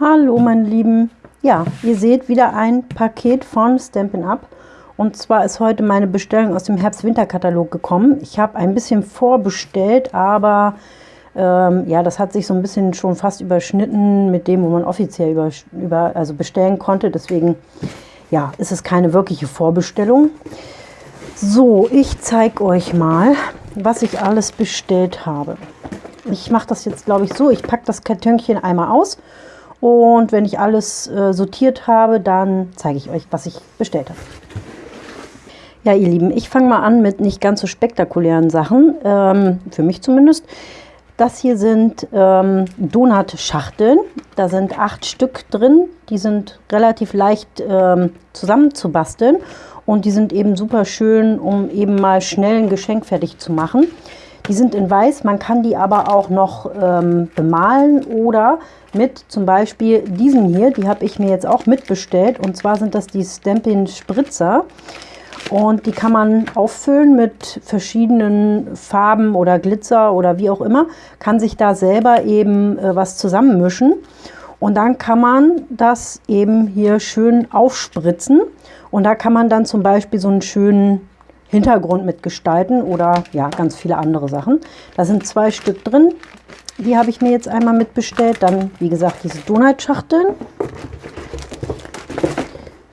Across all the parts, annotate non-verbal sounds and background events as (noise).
Hallo meine Lieben, ja, ihr seht wieder ein Paket von Stampin' Up. Und zwar ist heute meine Bestellung aus dem Herbst-Winter-Katalog gekommen. Ich habe ein bisschen vorbestellt, aber ähm, ja, das hat sich so ein bisschen schon fast überschnitten mit dem, wo man offiziell über, über, also bestellen konnte. Deswegen ja, ist es keine wirkliche Vorbestellung. So, ich zeige euch mal, was ich alles bestellt habe. Ich mache das jetzt, glaube ich, so. Ich packe das Kartönchen einmal aus und wenn ich alles äh, sortiert habe, dann zeige ich euch, was ich bestellt habe. Ja, ihr Lieben, ich fange mal an mit nicht ganz so spektakulären Sachen, ähm, für mich zumindest. Das hier sind ähm, Donut-Schachteln. Da sind acht Stück drin. Die sind relativ leicht ähm, zusammenzubasteln und die sind eben super schön, um eben mal schnell ein Geschenk fertig zu machen. Die sind in weiß, man kann die aber auch noch ähm, bemalen oder mit zum Beispiel diesen hier, die habe ich mir jetzt auch mitbestellt. Und zwar sind das die Stampin Spritzer. Und die kann man auffüllen mit verschiedenen Farben oder Glitzer oder wie auch immer, kann sich da selber eben äh, was zusammenmischen. Und dann kann man das eben hier schön aufspritzen und da kann man dann zum Beispiel so einen schönen Hintergrund mitgestalten oder ja, ganz viele andere Sachen. Da sind zwei Stück drin. Die habe ich mir jetzt einmal mitbestellt. Dann, wie gesagt, diese Donut-Schachteln.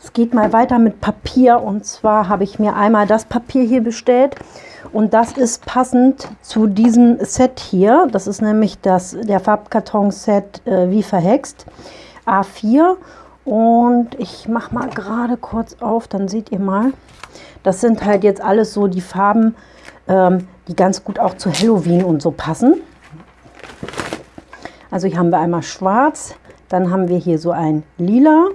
Es geht mal weiter mit Papier. Und zwar habe ich mir einmal das Papier hier bestellt. Und das ist passend zu diesem Set hier. Das ist nämlich das, der Farbkarton-Set äh, wie verhext. A4. Und ich mache mal gerade kurz auf, dann seht ihr mal. Das sind halt jetzt alles so die Farben, ähm, die ganz gut auch zu Halloween und so passen. Also hier haben wir einmal schwarz, dann haben wir hier so ein lila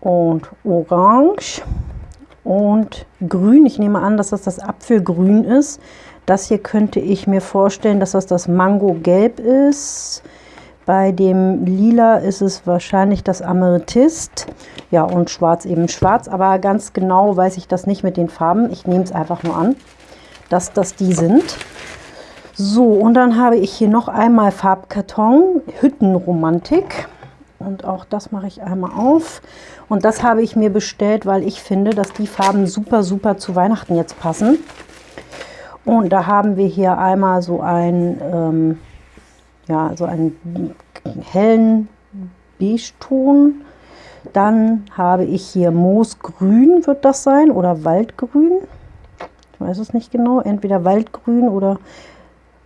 und orange und grün. Ich nehme an, dass das das Apfelgrün ist. Das hier könnte ich mir vorstellen, dass das das Mango-Gelb ist. Bei dem Lila ist es wahrscheinlich das Amethyst. Ja, und schwarz eben schwarz. Aber ganz genau weiß ich das nicht mit den Farben. Ich nehme es einfach nur an, dass das die sind. So, und dann habe ich hier noch einmal Farbkarton, Hüttenromantik. Und auch das mache ich einmal auf. Und das habe ich mir bestellt, weil ich finde, dass die Farben super, super zu Weihnachten jetzt passen. Und da haben wir hier einmal so ein... Ähm, ja, so einen hellen Beige-Ton. Dann habe ich hier Moosgrün, wird das sein, oder Waldgrün. Ich weiß es nicht genau, entweder Waldgrün oder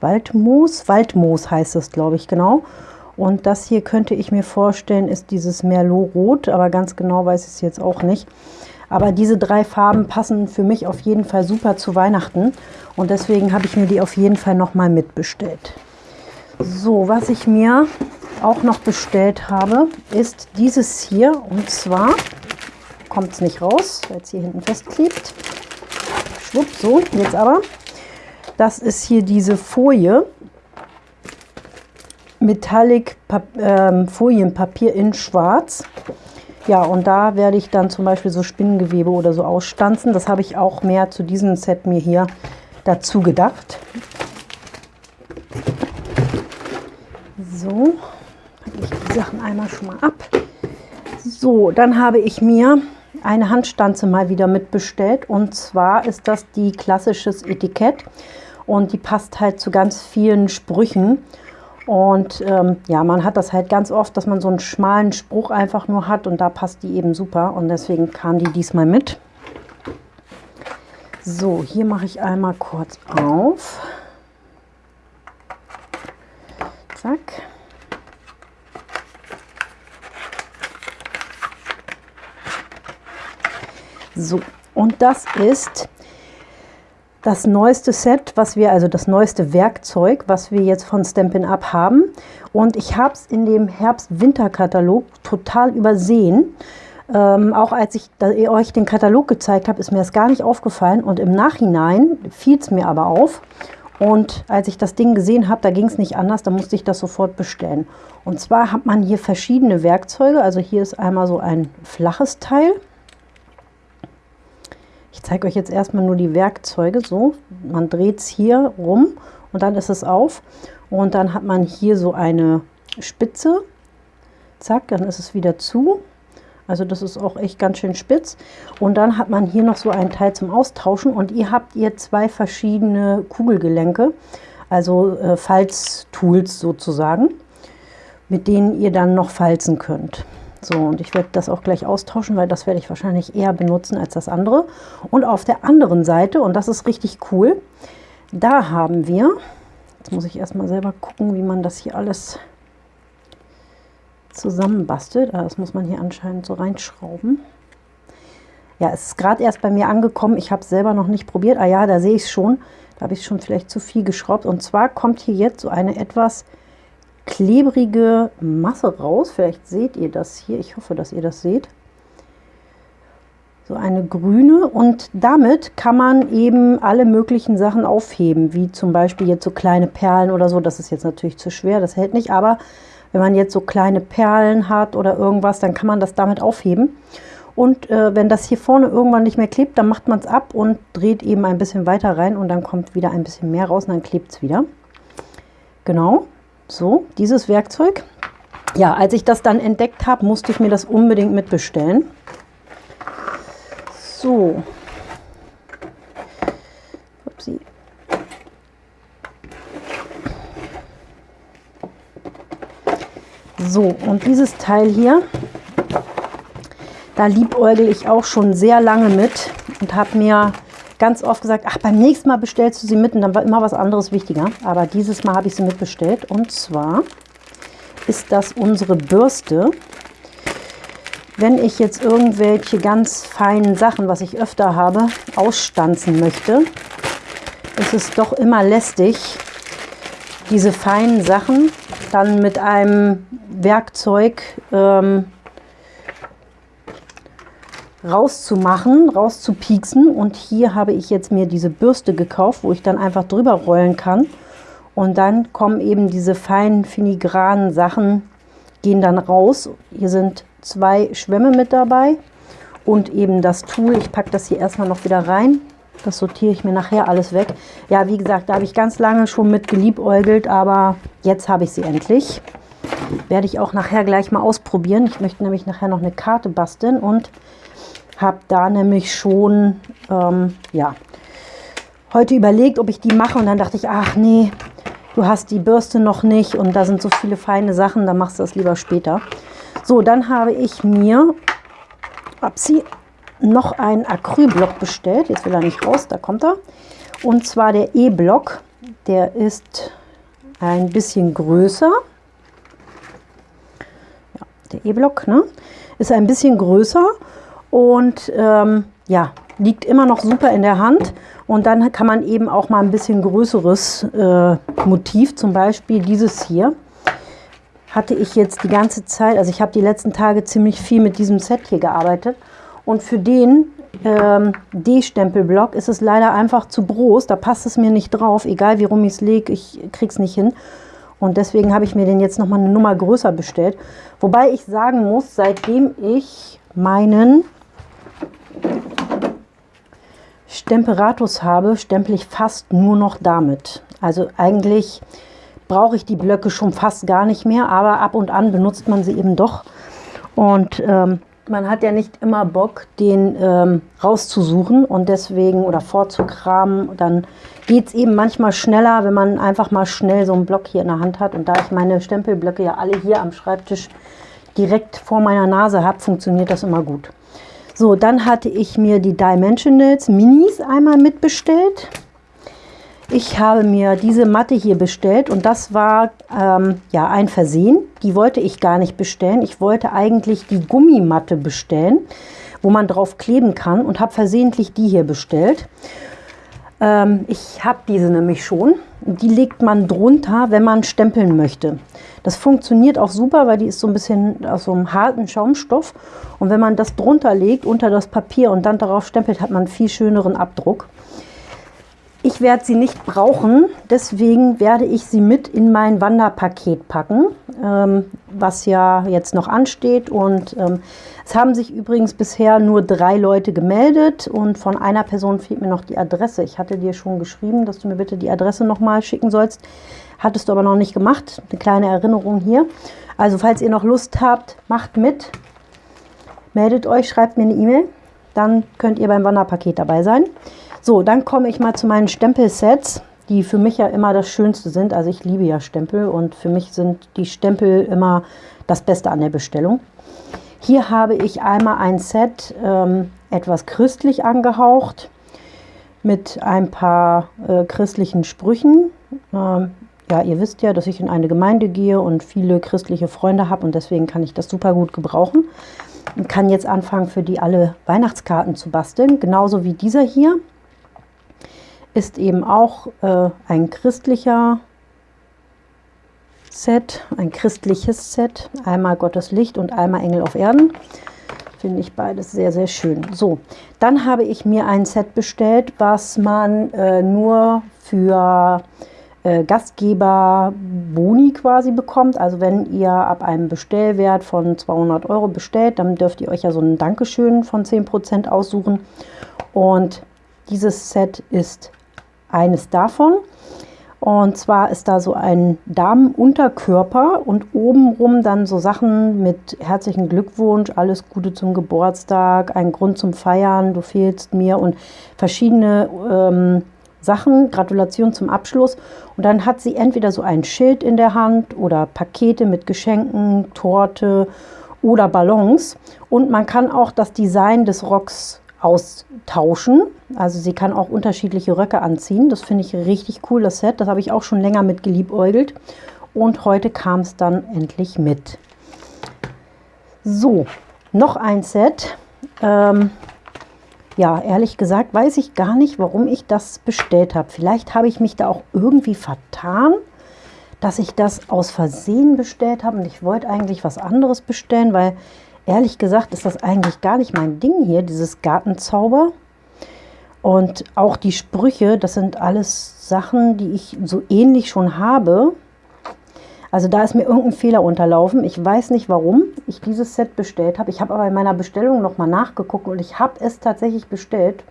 Waldmoos. Waldmoos heißt es, glaube ich, genau. Und das hier könnte ich mir vorstellen, ist dieses Merlot-Rot, aber ganz genau weiß ich es jetzt auch nicht. Aber diese drei Farben passen für mich auf jeden Fall super zu Weihnachten. Und deswegen habe ich mir die auf jeden Fall nochmal mitbestellt. So, was ich mir auch noch bestellt habe, ist dieses hier. Und zwar kommt es nicht raus, weil es hier hinten festklebt. Schwupp, so, jetzt aber. Das ist hier diese Folie. Metallic Pap ähm, Folienpapier in schwarz. Ja, und da werde ich dann zum Beispiel so Spinnengewebe oder so ausstanzen. Das habe ich auch mehr zu diesem Set mir hier dazu gedacht. So, packe ich die Sachen einmal schon mal ab. So, dann habe ich mir eine Handstanze mal wieder mitbestellt. Und zwar ist das die klassisches Etikett. Und die passt halt zu ganz vielen Sprüchen. Und ähm, ja, man hat das halt ganz oft, dass man so einen schmalen Spruch einfach nur hat. Und da passt die eben super. Und deswegen kam die diesmal mit. So, hier mache ich einmal kurz auf. Zack. So, und das ist das neueste Set, was wir, also das neueste Werkzeug, was wir jetzt von Stampin' Up haben. Und ich habe es in dem Herbst-Winter-Katalog total übersehen. Ähm, auch als ich euch den Katalog gezeigt habe, ist mir das gar nicht aufgefallen. Und im Nachhinein fiel es mir aber auf. Und als ich das Ding gesehen habe, da ging es nicht anders, da musste ich das sofort bestellen. Und zwar hat man hier verschiedene Werkzeuge. Also hier ist einmal so ein flaches Teil. Ich zeige euch jetzt erstmal nur die Werkzeuge. So, man dreht es hier rum und dann ist es auf. Und dann hat man hier so eine Spitze. Zack, dann ist es wieder zu. Also das ist auch echt ganz schön spitz. Und dann hat man hier noch so ein Teil zum Austauschen und ihr habt ihr zwei verschiedene Kugelgelenke, also äh, Falztools sozusagen, mit denen ihr dann noch falzen könnt. So, und ich werde das auch gleich austauschen, weil das werde ich wahrscheinlich eher benutzen als das andere. Und auf der anderen Seite, und das ist richtig cool, da haben wir, jetzt muss ich erstmal selber gucken, wie man das hier alles zusammenbastelt. Ah, das muss man hier anscheinend so reinschrauben. Ja, es ist gerade erst bei mir angekommen. Ich habe es selber noch nicht probiert. Ah ja, da sehe ich es schon. Da habe ich schon vielleicht zu viel geschraubt. Und zwar kommt hier jetzt so eine etwas klebrige Masse raus. Vielleicht seht ihr das hier. Ich hoffe, dass ihr das seht. So eine grüne und damit kann man eben alle möglichen Sachen aufheben, wie zum Beispiel jetzt so kleine Perlen oder so. Das ist jetzt natürlich zu schwer, das hält nicht, aber wenn man jetzt so kleine Perlen hat oder irgendwas, dann kann man das damit aufheben. Und äh, wenn das hier vorne irgendwann nicht mehr klebt, dann macht man es ab und dreht eben ein bisschen weiter rein und dann kommt wieder ein bisschen mehr raus und dann klebt es wieder. Genau. So, dieses Werkzeug. Ja, als ich das dann entdeckt habe, musste ich mir das unbedingt mitbestellen. So. Upsi. So, und dieses Teil hier, da liebäugel ich auch schon sehr lange mit und habe mir ganz oft gesagt, ach, beim nächsten Mal bestellst du sie mit und dann war immer was anderes wichtiger. Aber dieses Mal habe ich sie mitbestellt und zwar ist das unsere Bürste. Wenn ich jetzt irgendwelche ganz feinen Sachen, was ich öfter habe, ausstanzen möchte, ist es doch immer lästig, diese feinen Sachen dann mit einem Werkzeug ähm, rauszumachen, rauszupieksen. Und hier habe ich jetzt mir diese Bürste gekauft, wo ich dann einfach drüber rollen kann. Und dann kommen eben diese feinen filigranen Sachen, gehen dann raus. Hier sind zwei Schwämme mit dabei und eben das Tool. Ich packe das hier erstmal noch wieder rein. Das sortiere ich mir nachher alles weg. Ja, wie gesagt, da habe ich ganz lange schon mit geliebäugelt, aber jetzt habe ich sie endlich. Werde ich auch nachher gleich mal ausprobieren. Ich möchte nämlich nachher noch eine Karte basteln und habe da nämlich schon, ähm, ja, heute überlegt, ob ich die mache und dann dachte ich, ach nee, du hast die Bürste noch nicht und da sind so viele feine Sachen, dann machst du das lieber später. So, dann habe ich mir Upsi, noch einen Acrylblock bestellt. Jetzt will er nicht raus, da kommt er. Und zwar der E-Block. Der ist ein bisschen größer. Ja, der E-Block ne? ist ein bisschen größer und ähm, ja, liegt immer noch super in der Hand. Und dann kann man eben auch mal ein bisschen größeres äh, Motiv, zum Beispiel dieses hier, hatte ich jetzt die ganze Zeit, also ich habe die letzten Tage ziemlich viel mit diesem Set hier gearbeitet. Und für den ähm, D-Stempelblock ist es leider einfach zu groß. Da passt es mir nicht drauf, egal wie rum ich es lege, ich kriege es nicht hin. Und deswegen habe ich mir den jetzt nochmal eine Nummer größer bestellt. Wobei ich sagen muss, seitdem ich meinen Stemperatus habe, stempel ich fast nur noch damit. Also eigentlich brauche ich die Blöcke schon fast gar nicht mehr, aber ab und an benutzt man sie eben doch. Und ähm, man hat ja nicht immer Bock, den ähm, rauszusuchen und deswegen oder vorzukramen. Dann geht es eben manchmal schneller, wenn man einfach mal schnell so einen Block hier in der Hand hat. Und da ich meine Stempelblöcke ja alle hier am Schreibtisch direkt vor meiner Nase habe, funktioniert das immer gut. So, dann hatte ich mir die Dimensionals Minis einmal mitbestellt. Ich habe mir diese Matte hier bestellt und das war ähm, ja ein Versehen. Die wollte ich gar nicht bestellen. Ich wollte eigentlich die Gummimatte bestellen, wo man drauf kleben kann und habe versehentlich die hier bestellt. Ähm, ich habe diese nämlich schon. Die legt man drunter, wenn man stempeln möchte. Das funktioniert auch super, weil die ist so ein bisschen aus so einem harten Schaumstoff. Und wenn man das drunter legt, unter das Papier und dann darauf stempelt, hat man einen viel schöneren Abdruck. Ich werde sie nicht brauchen, deswegen werde ich sie mit in mein Wanderpaket packen. Ähm, was ja jetzt noch ansteht. Und ähm, es haben sich übrigens bisher nur drei Leute gemeldet und von einer Person fehlt mir noch die Adresse. Ich hatte dir schon geschrieben, dass du mir bitte die Adresse nochmal schicken sollst. Hattest du aber noch nicht gemacht. Eine kleine Erinnerung hier. Also falls ihr noch Lust habt, macht mit. Meldet euch, schreibt mir eine E-Mail. Dann könnt ihr beim Wanderpaket dabei sein. So, dann komme ich mal zu meinen Stempelsets die für mich ja immer das Schönste sind. Also ich liebe ja Stempel und für mich sind die Stempel immer das Beste an der Bestellung. Hier habe ich einmal ein Set ähm, etwas christlich angehaucht mit ein paar äh, christlichen Sprüchen. Ähm, ja, ihr wisst ja, dass ich in eine Gemeinde gehe und viele christliche Freunde habe und deswegen kann ich das super gut gebrauchen. Und kann jetzt anfangen, für die alle Weihnachtskarten zu basteln. Genauso wie dieser hier ist eben auch äh, ein christlicher Set, ein christliches Set. Einmal Gottes Licht und einmal Engel auf Erden. Finde ich beides sehr, sehr schön. So, dann habe ich mir ein Set bestellt, was man äh, nur für äh, Gastgeber Boni quasi bekommt. Also wenn ihr ab einem Bestellwert von 200 Euro bestellt, dann dürft ihr euch ja so ein Dankeschön von 10% aussuchen. Und dieses Set ist eines davon. Und zwar ist da so ein Damenunterkörper und obenrum dann so Sachen mit herzlichen Glückwunsch, alles Gute zum Geburtstag, ein Grund zum Feiern, du fehlst mir und verschiedene ähm, Sachen, Gratulation zum Abschluss. Und dann hat sie entweder so ein Schild in der Hand oder Pakete mit Geschenken, Torte oder Ballons. Und man kann auch das Design des Rocks austauschen. Also sie kann auch unterschiedliche Röcke anziehen. Das finde ich richtig cool, das Set. Das habe ich auch schon länger mit geliebäugelt. Und heute kam es dann endlich mit. So, noch ein Set. Ähm, ja, ehrlich gesagt weiß ich gar nicht, warum ich das bestellt habe. Vielleicht habe ich mich da auch irgendwie vertan, dass ich das aus Versehen bestellt habe. Und ich wollte eigentlich was anderes bestellen, weil ehrlich gesagt ist das eigentlich gar nicht mein Ding hier, dieses Gartenzauber. Und auch die Sprüche, das sind alles Sachen, die ich so ähnlich schon habe. Also da ist mir irgendein Fehler unterlaufen. Ich weiß nicht, warum ich dieses Set bestellt habe. Ich habe aber in meiner Bestellung nochmal nachgeguckt und ich habe es tatsächlich bestellt.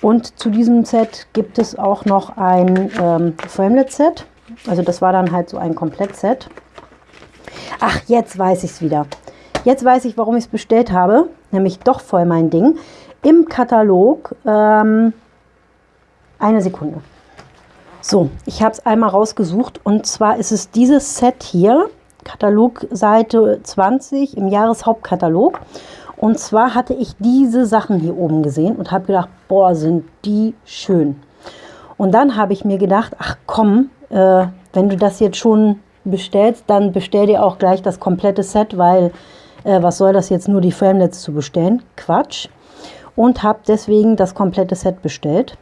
Und zu diesem Set gibt es auch noch ein ähm, Framelit-Set. Also das war dann halt so ein Komplettset. Ach, jetzt weiß ich es wieder. Jetzt weiß ich, warum ich es bestellt habe, nämlich doch voll mein Ding. Im Katalog, ähm, eine Sekunde. So, ich habe es einmal rausgesucht und zwar ist es dieses Set hier, Katalogseite 20 im Jahreshauptkatalog. Und zwar hatte ich diese Sachen hier oben gesehen und habe gedacht, boah, sind die schön. Und dann habe ich mir gedacht, ach komm, äh, wenn du das jetzt schon bestellst, dann bestell dir auch gleich das komplette Set, weil äh, was soll das jetzt nur die Framelets zu bestellen? Quatsch. Und habe deswegen das komplette Set bestellt.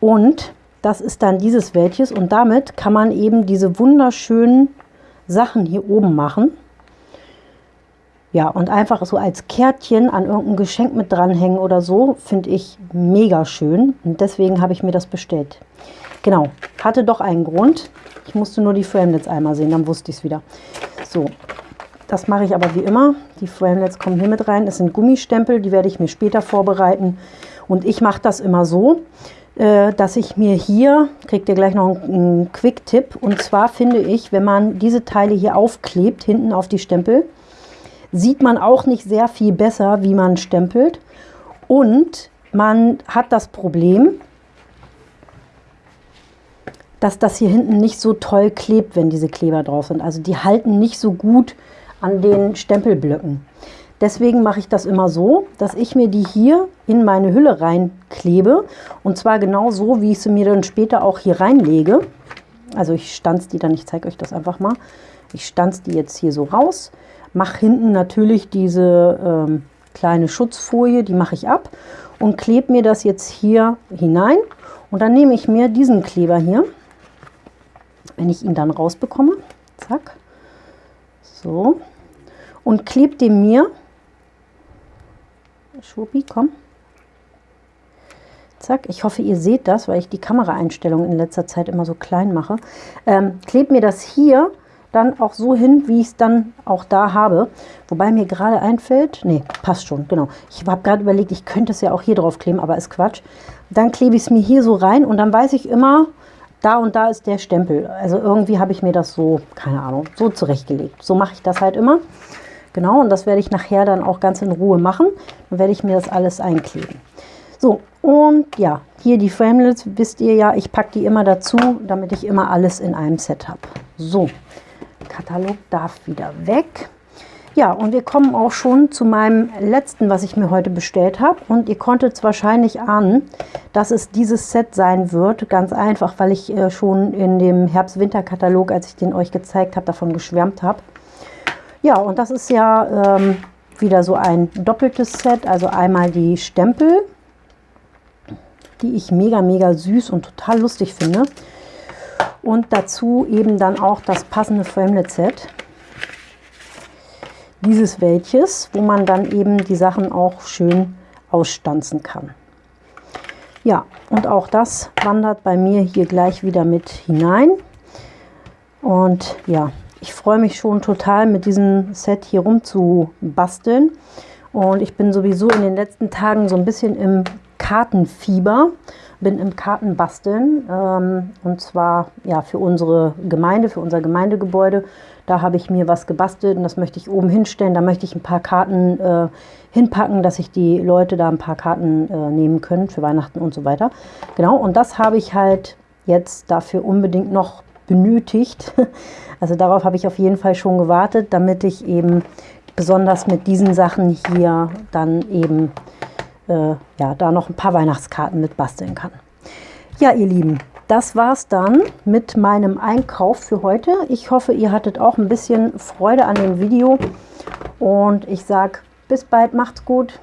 Und das ist dann dieses welches und damit kann man eben diese wunderschönen Sachen hier oben machen. Ja, und einfach so als Kärtchen an irgendein Geschenk mit dranhängen oder so, finde ich mega schön. Und deswegen habe ich mir das bestellt. Genau, hatte doch einen Grund. Ich musste nur die Framelets einmal sehen, dann wusste ich es wieder. So, das mache ich aber wie immer. Die Framelets kommen hier mit rein. Das sind Gummistempel, die werde ich mir später vorbereiten. Und ich mache das immer so, äh, dass ich mir hier, kriegt ihr gleich noch einen Quick-Tipp, und zwar finde ich, wenn man diese Teile hier aufklebt, hinten auf die Stempel, sieht man auch nicht sehr viel besser, wie man stempelt. Und man hat das Problem, dass das hier hinten nicht so toll klebt, wenn diese Kleber drauf sind. Also die halten nicht so gut an den Stempelblöcken. Deswegen mache ich das immer so, dass ich mir die hier in meine Hülle reinklebe. Und zwar genau so, wie ich sie mir dann später auch hier reinlege. Also ich stanze die dann, ich zeige euch das einfach mal. Ich stanze die jetzt hier so raus. Mache hinten natürlich diese ähm, kleine Schutzfolie, die mache ich ab. Und klebe mir das jetzt hier hinein. Und dann nehme ich mir diesen Kleber hier, wenn ich ihn dann rausbekomme. Zack. So und klebt den mir, Schuppi, komm, zack, ich hoffe, ihr seht das, weil ich die Kameraeinstellung in letzter Zeit immer so klein mache, ähm, klebt mir das hier dann auch so hin, wie ich es dann auch da habe. Wobei mir gerade einfällt, nee, passt schon, genau. Ich habe gerade überlegt, ich könnte es ja auch hier drauf kleben, aber ist Quatsch. Dann klebe ich es mir hier so rein und dann weiß ich immer, da und da ist der Stempel. Also irgendwie habe ich mir das so, keine Ahnung, so zurechtgelegt. So mache ich das halt immer. Genau, und das werde ich nachher dann auch ganz in Ruhe machen. Dann werde ich mir das alles einkleben. So, und ja, hier die Framelits, wisst ihr ja, ich packe die immer dazu, damit ich immer alles in einem Set habe. So, Katalog darf wieder weg. Ja, und wir kommen auch schon zu meinem letzten, was ich mir heute bestellt habe. Und ihr konntet es wahrscheinlich ahnen, dass es dieses Set sein wird. Ganz einfach, weil ich äh, schon in dem Herbst-Winter-Katalog, als ich den euch gezeigt habe, davon geschwärmt habe. Ja, und das ist ja ähm, wieder so ein doppeltes Set. Also einmal die Stempel, die ich mega, mega süß und total lustig finde. Und dazu eben dann auch das passende Framelit-Set dieses welches, wo man dann eben die Sachen auch schön ausstanzen kann. Ja, und auch das wandert bei mir hier gleich wieder mit hinein. Und ja, ich freue mich schon total mit diesem Set hier rum zu basteln. Und ich bin sowieso in den letzten Tagen so ein bisschen im Kartenfieber, bin im Kartenbasteln ähm, und zwar ja für unsere Gemeinde, für unser Gemeindegebäude. Da habe ich mir was gebastelt und das möchte ich oben hinstellen. Da möchte ich ein paar Karten äh, hinpacken, dass sich die Leute da ein paar Karten äh, nehmen können für Weihnachten und so weiter. Genau, und das habe ich halt jetzt dafür unbedingt noch benötigt. (laughs) Also darauf habe ich auf jeden Fall schon gewartet, damit ich eben besonders mit diesen Sachen hier dann eben äh, ja, da noch ein paar Weihnachtskarten mit basteln kann. Ja, ihr Lieben, das war's dann mit meinem Einkauf für heute. Ich hoffe, ihr hattet auch ein bisschen Freude an dem Video und ich sage bis bald, macht's gut.